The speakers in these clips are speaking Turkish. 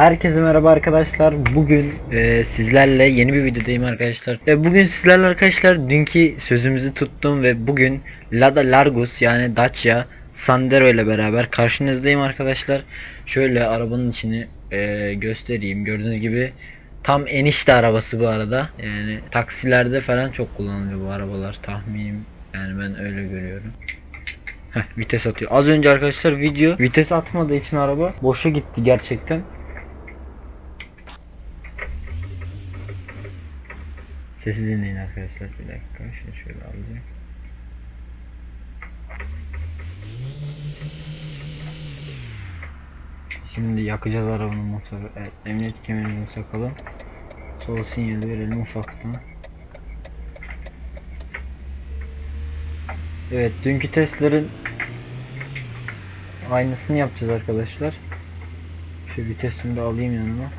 Herkese merhaba arkadaşlar. Bugün e, sizlerle yeni bir videodayım arkadaşlar. E, bugün sizlerle arkadaşlar dünkü sözümüzü tuttum ve bugün Lada Largus yani Dacia Sandero ile beraber karşınızdayım arkadaşlar. Şöyle arabanın içini e, göstereyim. Gördüğünüz gibi tam enişte arabası bu arada. Yani taksilerde falan çok kullanılıyor bu arabalar tahminim. Yani ben öyle görüyorum. Heh, vites atıyor. Az önce arkadaşlar video vites atmadığı için araba boşa gitti gerçekten. Sesi dinleyin arkadaşlar bir dakika. Şunu şöyle alacağım. Şimdi yakacağız arabanın motoru. Evet, emniyet kemerimizi takalım. Sol sinyali verelim ufaktan. Evet, dünkü testlerin aynısını yapacağız arkadaşlar. Şu vitesini de alayım yanıma.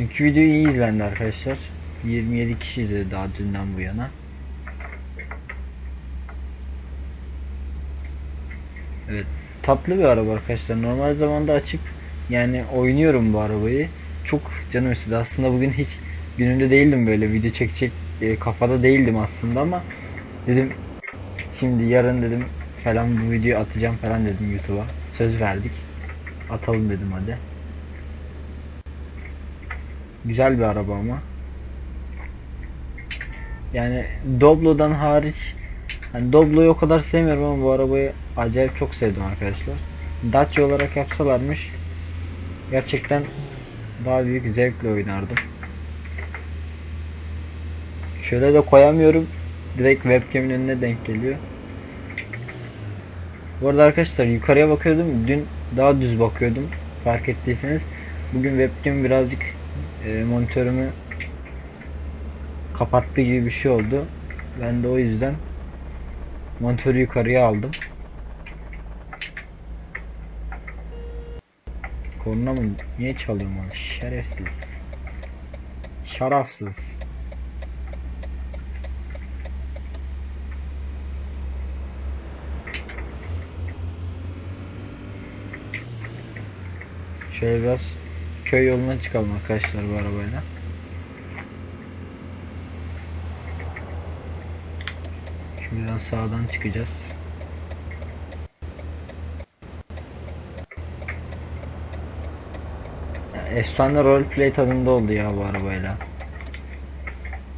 Dünkü video iyi izlendi arkadaşlar. 27 kişi izledi daha dünden bu yana. Evet, tatlı bir araba arkadaşlar. Normal zamanda açıp yani oynuyorum bu arabayı. Çok canım istedi. Aslında bugün hiç günümde değildim böyle video çekecek e, kafada değildim aslında ama dedim şimdi yarın dedim falan bu videoyu atacağım falan dedim YouTube'a. Söz verdik. Atalım dedim hadi. Güzel bir araba ama. Yani Doblo'dan hariç hani Doblo'yu o kadar sevmiyorum ama bu arabayı acayip çok sevdim arkadaşlar. Dacia olarak yapsalarmış gerçekten daha büyük zevkle oynardım. Şöyle de koyamıyorum. Direkt webcam'in önüne denk geliyor. Bu arada arkadaşlar yukarıya bakıyordum. Dün daha düz bakıyordum. Fark ettiyseniz. Bugün webcam birazcık e, monitörümü kapattı gibi bir şey oldu. Ben de o yüzden monitörü yukarıya aldım. Korna mı? Niye çalıyorum onu? Şerefsiz. Şarafsız. Şöyle biraz köy yoluna çıkalım arkadaşlar bu arabayla. Şuradan sağdan çıkacağız. Efsane roleplay tadında oldu ya bu arabayla.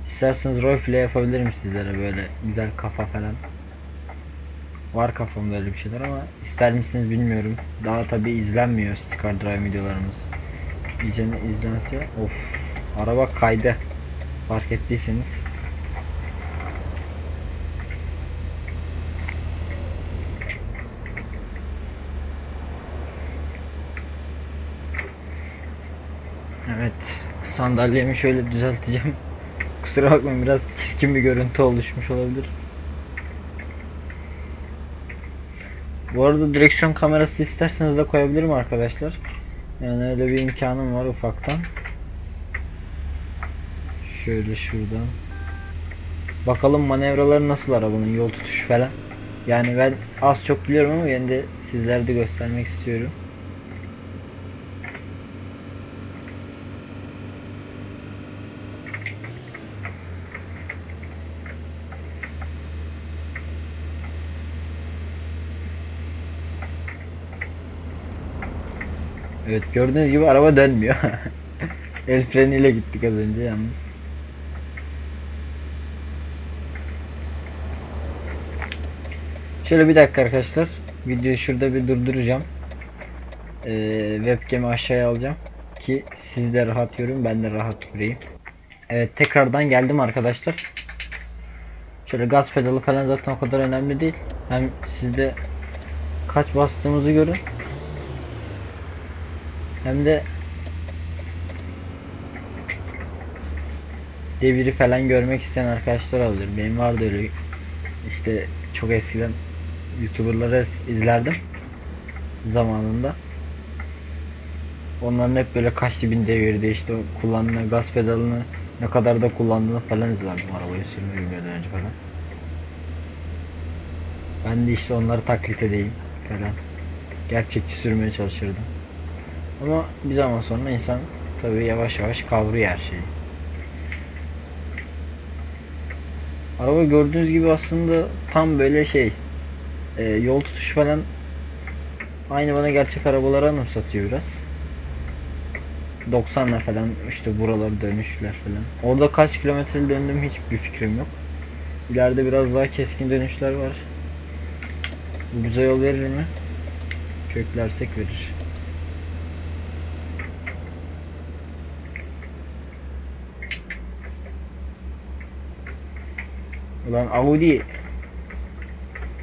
İsterseniz roleplay yapabilirim sizlere böyle güzel kafa falan. Var kafamda öyle bir şeyler ama ister misiniz bilmiyorum. Daha tabi izlenmiyor Sticker Drive videolarımız. İyice izlense of araba kaydı. Fark ettiyseniz. Evet sandalyemi şöyle düzelteceğim. Kusura bakmayın biraz çirkin bir görüntü oluşmuş olabilir. Bu arada direksiyon kamerası isterseniz de koyabilirim arkadaşlar. Yani öyle bir imkanım var ufaktan. Şöyle şuradan. Bakalım manevraları nasıl arabanın yol tutuşu falan. Yani ben az çok biliyorum ama yine de sizlere de göstermek istiyorum. Evet gördüğünüz gibi araba dönmüyor. El freniyle gittik az önce yalnız. Şöyle bir dakika arkadaşlar. Videoyu şurada bir durduracağım. Ee, webcam'i aşağıya alacağım. Ki siz de rahat görün ben de rahat göreyim. Evet tekrardan geldim arkadaşlar. Şöyle gaz pedalı falan zaten o kadar önemli değil. Hem sizde kaç bastığımızı görün. Hem de deviri falan görmek isteyen arkadaşlar olabilir. Benim vardı öyle işte çok eskiden youtuberları izlerdim zamanında. Onların hep böyle kaç bin devirde işte kullandığı gaz pedalını ne kadar da kullandığını falan izlerdim arabayı sürmeyi bilmeden önce falan. Ben de işte onları taklit edeyim. falan. Gerçekçi sürmeye çalışırdım. Ama bir zaman sonra insan tabii yavaş yavaş kavruyor her şeyi. Araba gördüğünüz gibi aslında tam böyle şey e, yol tutuş falan aynı bana gerçek arabaları anımsatıyor biraz. 90'la falan işte buraları dönüşler falan. Orada kaç kilometre döndüm hiçbir fikrim yok. İleride biraz daha keskin dönüşler var. Bu bize yol verir mi? Köklersek verir. Ulan Audi.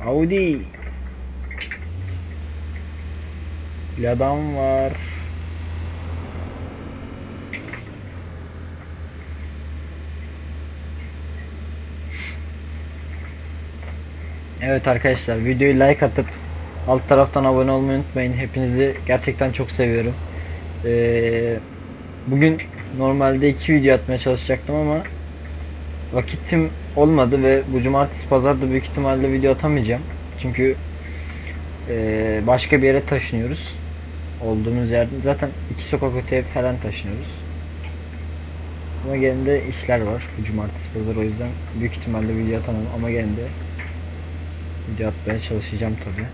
Audi. Bir var. Evet arkadaşlar videoyu like atıp alt taraftan abone olmayı unutmayın. Hepinizi gerçekten çok seviyorum. Ee, bugün normalde iki video atmaya çalışacaktım ama vakitim olmadı ve bu cumartesi pazarda büyük ihtimalle video atamayacağım. Çünkü ee, başka bir yere taşınıyoruz. Olduğumuz yerden zaten iki sokak öteye falan taşınıyoruz. Ama gene de işler var bu cumartesi pazar o yüzden büyük ihtimalle video atamam ama gene de video atmaya çalışacağım tabi.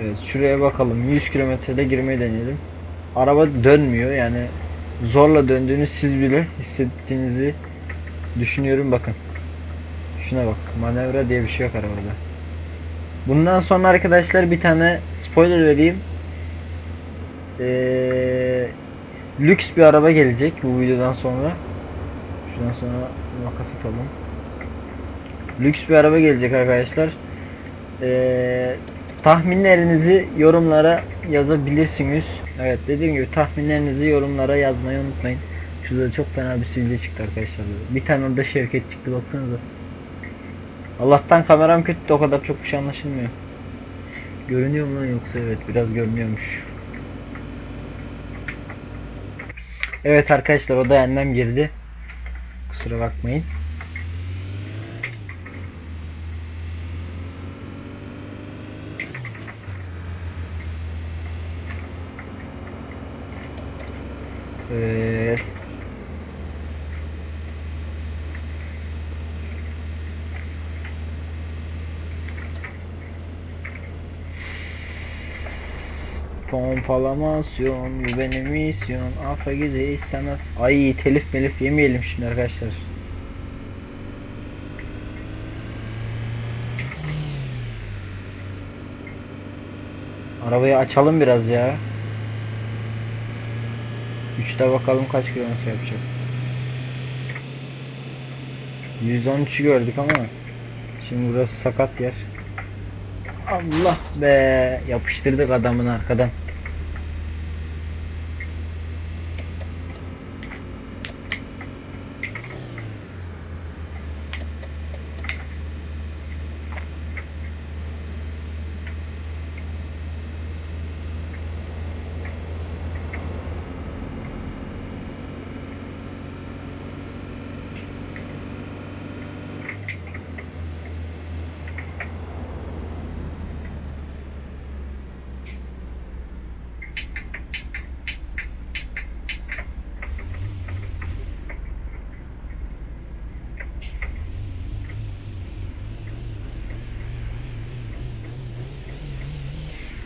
Evet şuraya bakalım 100 kilometrede girmeyi deneyelim. Araba dönmüyor yani zorla döndüğünü siz bile hissettiğinizi düşünüyorum bakın. Şuna bak manevra diye bir şey yok arabada. Bundan sonra arkadaşlar bir tane spoiler vereyim. Ee, lüks bir araba gelecek bu videodan sonra. Şuradan sonra makas atalım. Lüks bir araba gelecek arkadaşlar. Ee, tahminlerinizi yorumlara yazabilirsiniz. Evet dediğim gibi tahminlerinizi yorumlara yazmayı unutmayın. Şurada çok fena bir sivilce çıktı arkadaşlar. Bir tane orada Şevket çıktı baksanıza. Allah'tan kameram kötü o kadar çok bir şey anlaşılmıyor. Görünüyor mu lan yoksa evet biraz görünüyormuş. Evet arkadaşlar o da annem girdi. Kusura bakmayın. Evet. Pompalamasyon bu benim misyon. Gece istemez. Ay telif melif yemeyelim şimdi arkadaşlar. Arabayı açalım biraz ya. 3'te bakalım kaç kilometre yapacak. 113'ü gördük ama Şimdi burası sakat yer. Allah be! Yapıştırdık adamın arkadan.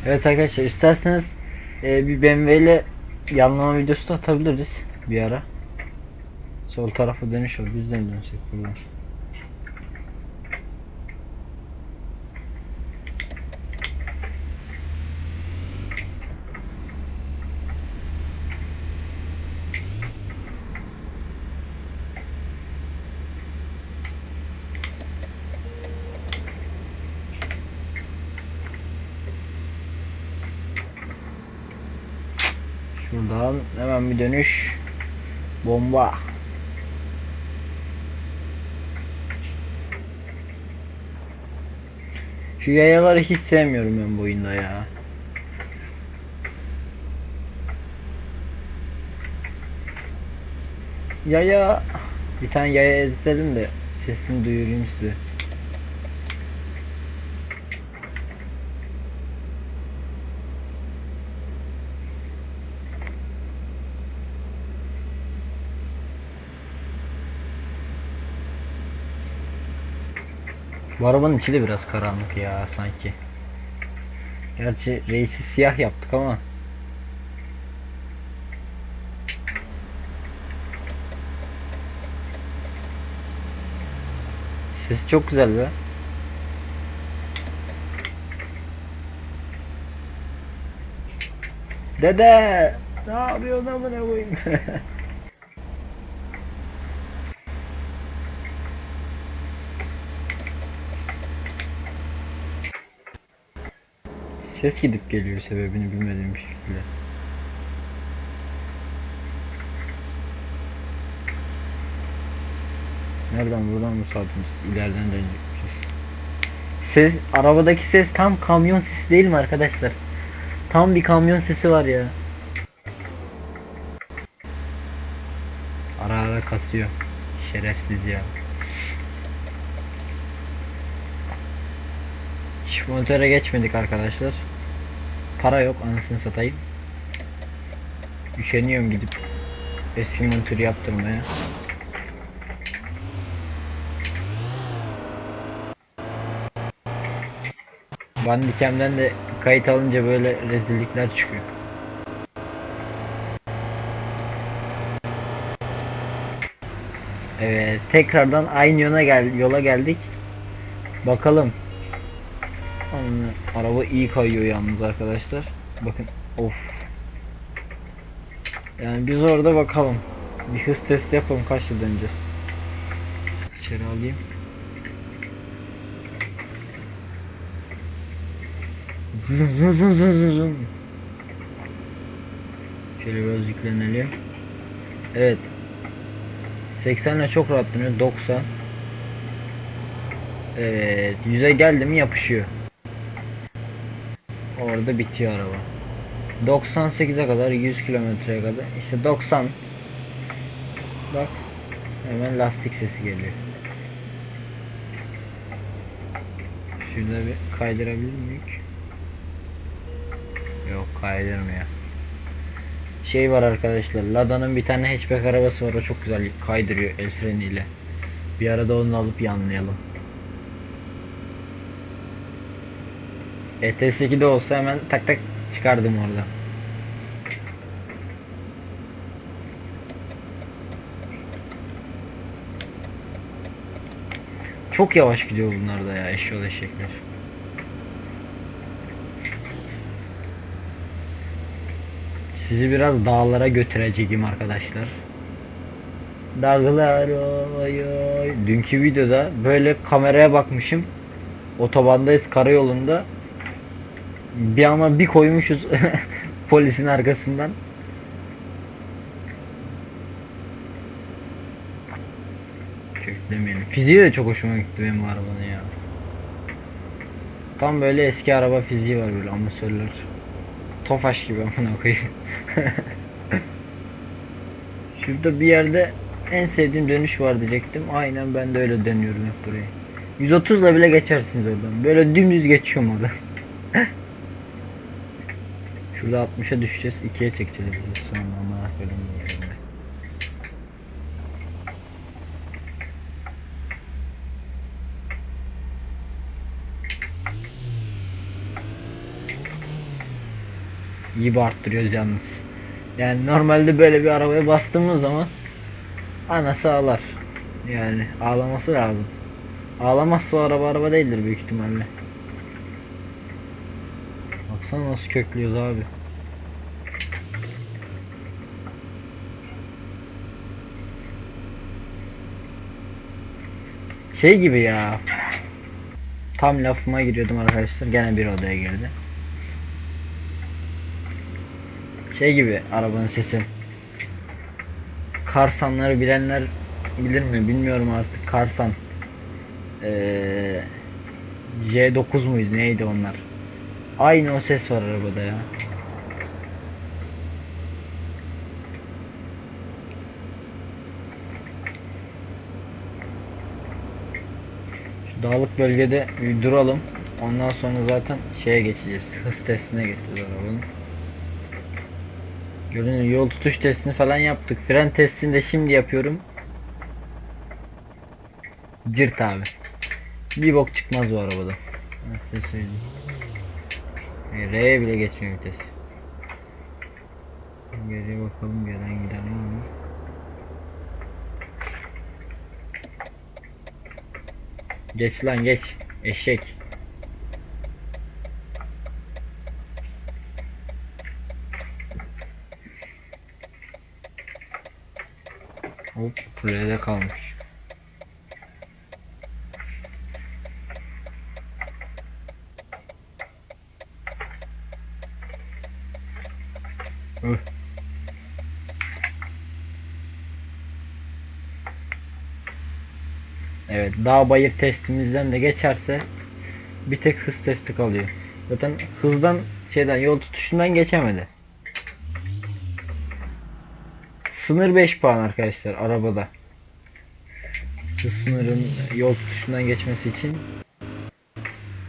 Evet arkadaşlar isterseniz e, bir BMW ile yanlama videosu da atabiliriz bir ara. Sol tarafa dönüş var. Biz de buradan? Şuradan hemen bir dönüş. Bomba. Şu yayaları hiç sevmiyorum ben bu oyunda ya. Yaya bir tane yaya ezelim de sesini duyurayım size. Bu arabanın içi de biraz karanlık ya sanki. Gerçi reisi siyah yaptık ama. Sesi çok güzel be. Dede! Ne yapıyorsun amına koyayım? Ses gidip geliyor sebebini bilmediğim şekilde. Nereden buradan mı saldınız? İleriden dönecekmişiz. Ses, arabadaki ses tam kamyon sesi değil mi arkadaşlar? Tam bir kamyon sesi var ya. Ara ara kasıyor. Şerefsiz ya. Çift monitöre geçmedik arkadaşlar. Para yok anasını satayım. Üşeniyorum gidip eski monitörü yaptırmaya. Bandicam'den de kayıt alınca böyle rezillikler çıkıyor. Evet, tekrardan aynı yola gel yola geldik. Bakalım. Araba iyi kayıyor yalnız arkadaşlar. Bakın, of. Yani biz orada bakalım. Bir hız testi yapalım kaçta döneceğiz. İçeri alayım. Zım zım zım zım zım zım. Şöyle biraz yüklenelim. Evet. 80 ile çok rahat dönüyor. 90. Evet. 100'e geldi mi yapışıyor. Orada bitiyor araba. 98'e kadar 100 kilometreye kadar. İşte 90. Bak. Hemen lastik sesi geliyor. Şurada bir kaydırabilir miyim? Yok kaydırmıyor. Şey var arkadaşlar. Lada'nın bir tane hatchback arabası var. O çok güzel kaydırıyor el freniyle. Bir arada onu alıp yanlayalım. ETS2'de olsa hemen tak tak çıkardım orada. Çok yavaş gidiyor bunlar da ya eşyol eşekler. Sizi biraz dağlara götüreceğim arkadaşlar. Dağlar oy oy. Dünkü videoda böyle kameraya bakmışım. Otobandayız karayolunda. Bir ama bir koymuşuz polisin arkasından. Köklemeyelim. Fiziği de çok hoşuma gitti benim bu arabanın ya. Tam böyle eski araba fiziği var böyle amatörler. Tofaş gibi amına koyayım. Şurada bir yerde en sevdiğim dönüş var diyecektim. Aynen ben de öyle dönüyorum hep burayı. 130 ile bile geçersiniz oradan. Böyle dümdüz geçiyorum oradan. Şurada 60'a düşeceğiz. 2'ye çekeceğiz biz sonra amına koyayım yerine. İyi arttırıyoruz yalnız. Yani normalde böyle bir arabaya bastığımız zaman anası ağlar. Yani ağlaması lazım. Ağlamazsa araba araba değildir büyük ihtimalle. Baksana nasıl köklüyoruz abi. Şey gibi ya. Tam lafıma giriyordum arkadaşlar. Gene bir odaya girdi. Şey gibi arabanın sesi. Karsanları bilenler bilir mi bilmiyorum artık. Karsan. Ee, J9 muydu neydi onlar? Aynı o ses var arabada ya. Dağlık bölgede bir duralım. Ondan sonra zaten şeye geçeceğiz. Hız testine geçeceğiz arabanın. Görünüyor yol tutuş testini falan yaptık. Fren testini de şimdi yapıyorum. Cırt abi. Bir bok çıkmaz bu arabada. Size söyleyeyim. E, R'ye bile geçmiyor vites. Geriye bakalım gelen giden var mı? Geç lan geç. Eşek. Hop R'de kalmış. Dağ bayır testimizden de geçerse bir tek hız testi kalıyor. Zaten hızdan şeyden yol tutuşundan geçemedi. Sınır 5 puan arkadaşlar arabada. Hız sınırın yol tutuşundan geçmesi için.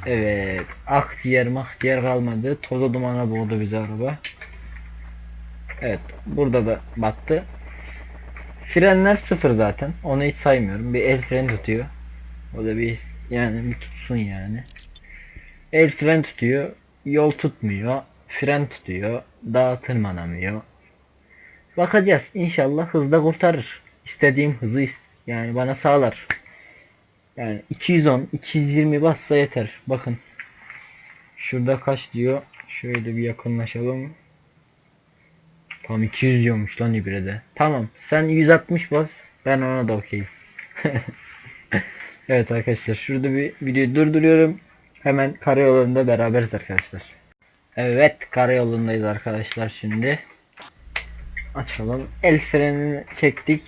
Evet. Akciğer mahciğer kalmadı. Toza dumana boğdu bizi araba. Evet. Burada da battı. Frenler sıfır zaten. Onu hiç saymıyorum. Bir el freni tutuyor. O da bir yani bir tutsun yani. El fren tutuyor. Yol tutmuyor. Fren tutuyor. Dağ tırmanamıyor. Bakacağız. İnşallah hızda kurtarır. İstediğim hızı yani bana sağlar. Yani 210, 220 bassa yeter. Bakın. Şurada kaç diyor? Şöyle bir yakınlaşalım. Tam 200 diyormuş lan ibrede. Tamam. Sen 160 bas. Ben ona da okeyim. evet arkadaşlar. Şurada bir videoyu durduruyorum. Hemen karayolunda beraberiz arkadaşlar. Evet karayolundayız arkadaşlar şimdi. Açalım. El frenini çektik.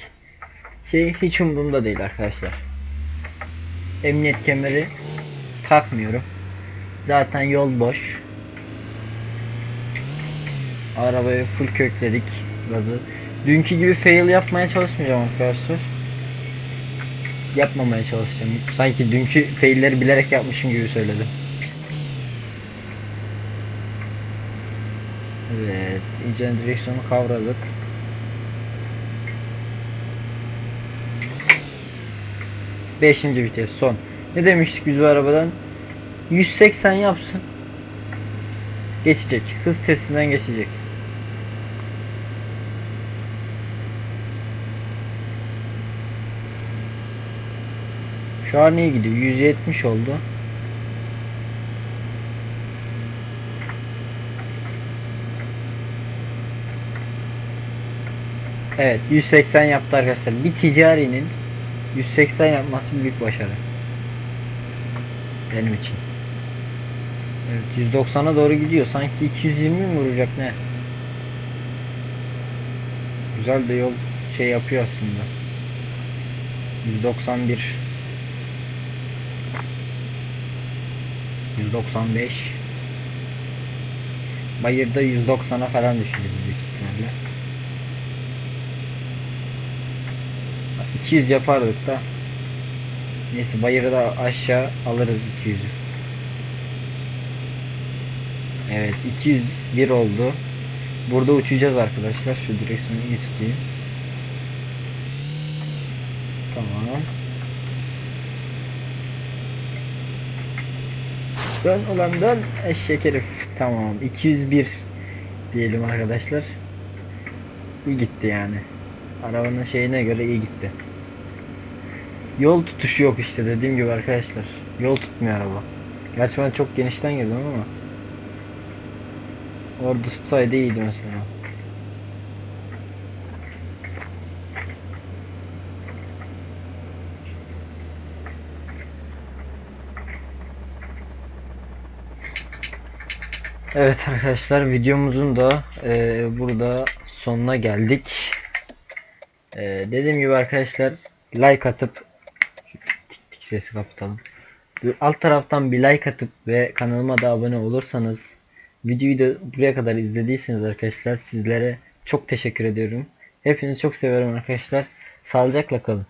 Şey hiç umurumda değil arkadaşlar. Emniyet kemeri takmıyorum. Zaten yol boş. Arabayı full kökledik. Gazı. Dünkü gibi fail yapmaya çalışmayacağım arkadaşlar. Yapmamaya çalışacağım. Sanki dünkü failleri bilerek yapmışım gibi söyledim. Evet, iyice direksiyonu kavradık. Beşinci vites son. Ne demiştik biz bu arabadan? 180 yapsın. Geçecek. Hız testinden geçecek. Şu an iyi gidiyor. 170 oldu. Evet 180 yaptı arkadaşlar. Bir ticarinin 180 yapması büyük başarı. Benim için. Evet 190'a doğru gidiyor. Sanki 220 mi vuracak ne? Güzel de yol şey yapıyor aslında. 191 195 Bayırda 190'a falan düşürüyor büyük ihtimalle. 200 yapardık da Neyse bayırı da aşağı alırız 200'ü. Evet 201 oldu. Burada uçacağız arkadaşlar. Şu direksiyonu iyi. Tamam. Dön ulan dön eşek herif. Tamam 201 diyelim arkadaşlar. İyi gitti yani. Arabanın şeyine göre iyi gitti. Yol tutuşu yok işte dediğim gibi arkadaşlar. Yol tutmuyor araba. Gerçi ben çok genişten girdim ama. Orada tutsaydı iyiydi mesela. Evet arkadaşlar videomuzun da e, burada sonuna geldik. E, dediğim gibi arkadaşlar like atıp tik tik sesi kapatalım. Alt taraftan bir like atıp ve kanalıma da abone olursanız videoyu da buraya kadar izlediyseniz arkadaşlar sizlere çok teşekkür ediyorum. Hepinizi çok seviyorum arkadaşlar. Sağlıcakla kalın.